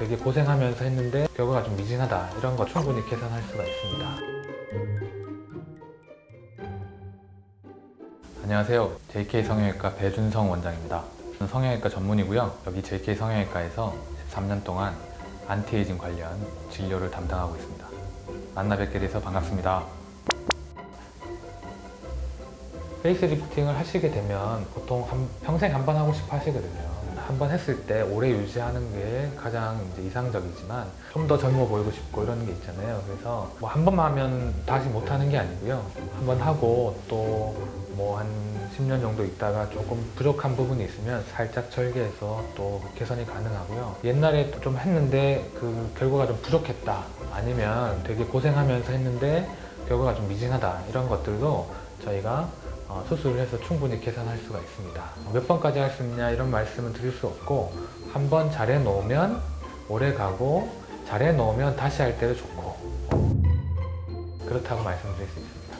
되게 고생하면서 했는데 결과가 좀 미진하다 이런 거 충분히 계산할 수가 있습니다. 안녕하세요. JK 성형외과 배준성 원장입니다. 저는 성형외과 전문이고요. 여기 JK 성형외과에서 13년 동안 안티에이징 관련 진료를 담당하고 있습니다. 만나 뵙게 돼서 반갑습니다. face lifting을 하시게 되면 보통 한- 평생 한 번 하고 싶어 하시거든요. 한번 했을 때 오래 유지하는 게 가장 이제 이상적이지만 좀 더 젊어 보이고 싶고 이런 게 있잖아요. 그래서 뭐 한 번만 하면 다시 못 하는 게 아니고요. 한 번 하고 또 뭐 한 10년 정도 있다가 조금 부족한 부분이 있으면 살짝 절개해서 또 개선이 가능하고요. 옛날에 좀 했는데 그 결과가 좀 부족했다. 아니면 되게 고생하면서 했는데 결과가 좀 미진하다. 이런 것들도 저희가 어, 수술을 해서 충분히 계산할 수가 있습니다. 몇 번까지 할 수 있냐 이런 말씀은 드릴 수 없고 한 번 잘해 놓으면 오래 가고 잘해 놓으면 다시 할 때도 좋고 그렇다고 말씀드릴 수 있습니다.